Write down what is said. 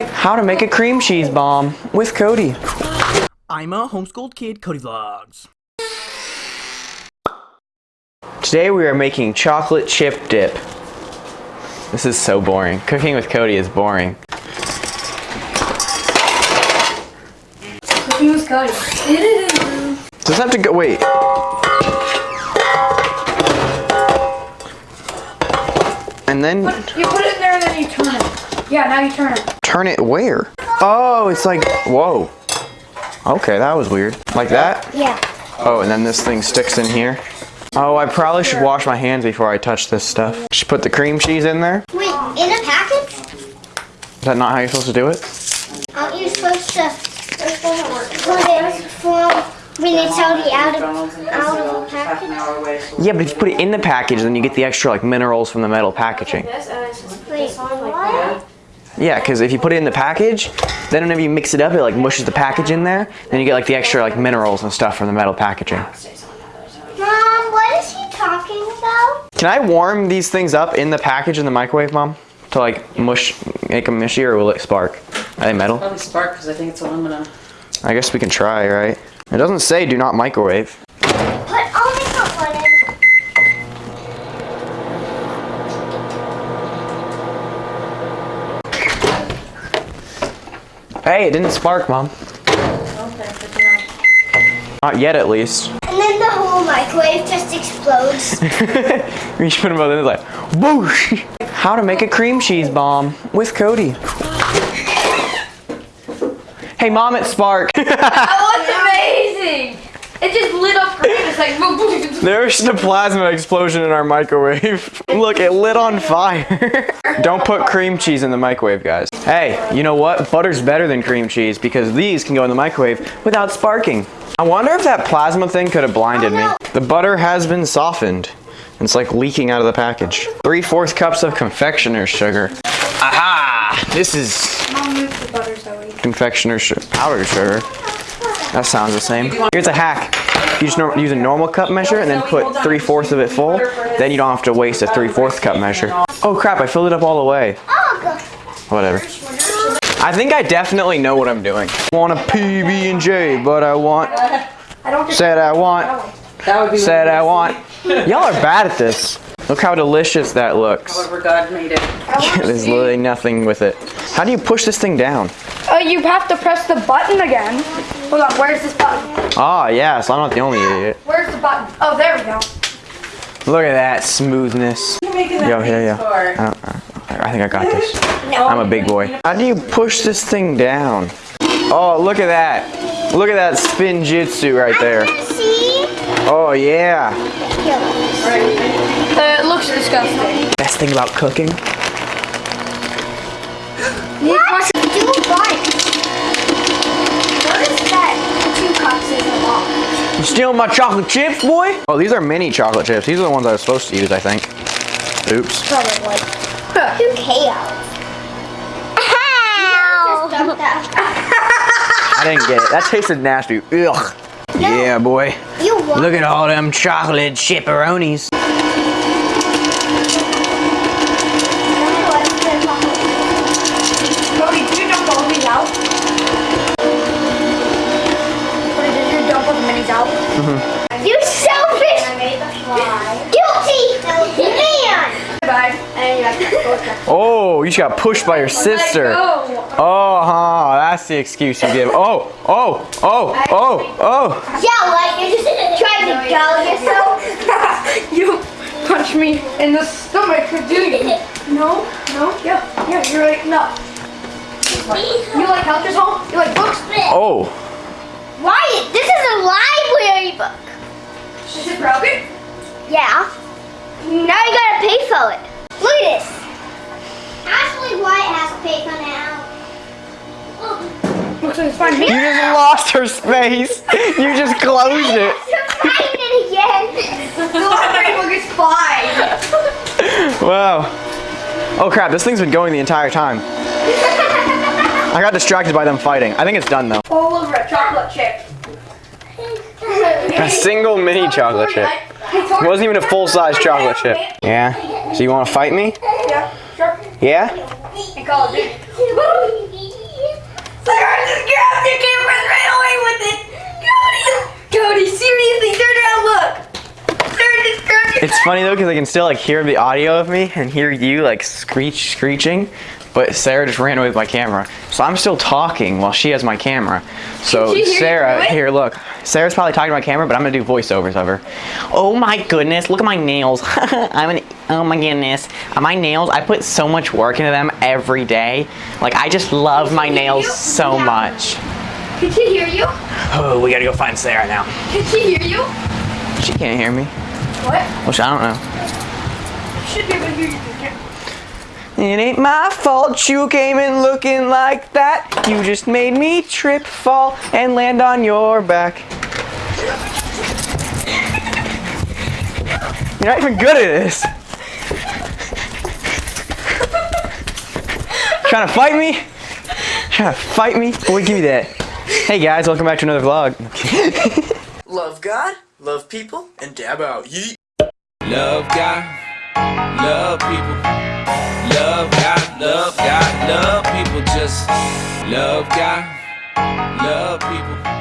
How to make a cream cheese bomb with Cody. I'm a homeschooled kid, Cody Vlogs. Today we are making chocolate chip dip. This is so boring. Cooking with Cody is boring. Cooking with Cody. Does it have to go? Wait. And then You put it in there and then you turn it. Yeah, now you turn it. turn it where? Oh, it's like, whoa. Okay, that was weird. Like that? Yeah. Oh, and then this thing sticks in here. Oh, I probably should wash my hands before I touch this stuff. Just put the cream cheese in there. Wait, in a package? Is that not how you're supposed to do it? Aren't you supposed to put it from when it's already out of, out of the package? Yeah, but if you put it in the package, then you get the extra like minerals from the metal packaging. Wait, what? Yeah, because if you put it in the package, then whenever you mix it up, it like mushes the package in there. Then you get like the extra like minerals and stuff from the metal packaging. Mom, what is he talking about? Can I warm these things up in the package in the microwave, Mom? To like mush, make them mushy, or will it spark? Are they metal? Probably spark because I think it's aluminum. I guess we can try, right? It doesn't say do not microwave. Put, I'll make a one in. Hey, it didn't spark, Mom. Okay, good. Not yet, at least. And then the whole microwave just explodes. we should put them both in. It's like, whoosh! How to make a cream cheese bomb with Cody. Hey, Mom, it sparked. That was amazing! It just lit up green. It's like. There's the plasma explosion in our microwave. Look, it lit on fire. Don't put cream cheese in the microwave, guys. Hey, you know what? Butter's better than cream cheese because these can go in the microwave without sparking. I wonder if that plasma thing could have blinded me. The butter has been softened. It's like leaking out of the package. Three-fourths cups of confectioner's sugar. Aha! This is Mom, the butter Zoe. confectioner's sugar, powdered sugar. That sounds the same. Here's a hack. You just use a normal cup measure and then put three-fourths of it full. Then you don't have to waste a three-fourths cup measure. Oh crap, I filled it up all the way. Whatever. I think I definitely know what I'm doing. I want a PB&J, but I want, said I want, That would be said I want. Y'all are bad at this. Look how delicious that looks. However God made it. There's literally nothing with it. How do you push this thing down? Uh, you have to press the button again. Hold on, where's this button? Ah, yes, I'm not the only idiot. Where's the button? Oh, there we go. Look at that smoothness. You're making Yo, here, yo. for. I, I think I got this. I'm a big boy. How do you push this thing down? Oh, look at that. Look at that Spinjitzu right there. See? Oh, yeah. It looks disgusting. Best thing about cooking? What? Do what? What is that? Two cups in the wall. You stealing my chocolate chips, boy? Oh, these are mini chocolate chips. These are the ones I was supposed to use, I think. Oops. Probably. Who cares? Ow! I didn't get it. That tasted nasty. Ugh. Yeah, boy. You? Look at all them chocolate chipperonis. Oh, you just got pushed by your sister. Oh, huh. That's the excuse you give. Oh, oh, oh, oh, oh. Yeah, like you're just trying to gall yourself. you punch me in the stomach for doing it. No, no, yeah, yeah, you're like, no. You like Helter's Home? You like books? Oh. Why? this is a library book. Is it broken? Yeah. Now you gotta pay for it. Look at this. Actually, Wyatt has to pay for now. Looks like it's fine. You just lost her space. You just closed it. Find it again. The library book is fine. Wow. Oh crap, this thing's been going the entire time. I got distracted by them fighting. I think it's done though. All over a chocolate chip. A single mini chocolate chip. It wasn't even a full-size chocolate chip. Yeah? So you want to fight me? Yeah, sure. Yeah? Turn around and grab the camera and ran away with it! Cody! Cody, seriously, turn around, look! They just grabbed. It's funny though because I can still like hear the audio of me and hear you like screech screeching but Sarah just ran away with my camera. So I'm still talking while she has my camera. So Can she hear you Sarah, here look. Sarah's probably talking to my camera, but I'm gonna do voiceovers of her. Oh my goodness, look at my nails. I'm an oh my goodness. Uh, My nails, I put so much work into them every day. Like I just love my nails so much. Can she hear you? Oh, we gotta go find Sarah now. Can she hear you? She can't hear me. What? Which I don't know. She should be able to hear you. Can't- It ain't my fault you came in looking like that. You just made me trip, fall, and land on your back. You're not even good at this. Trying to fight me? Trying to fight me? Boy, give me that. Hey guys, welcome back to another vlog. Love God, love people, and dab out. Yeet. Love God, love people. Love God, love God, love people. Just love God, love people.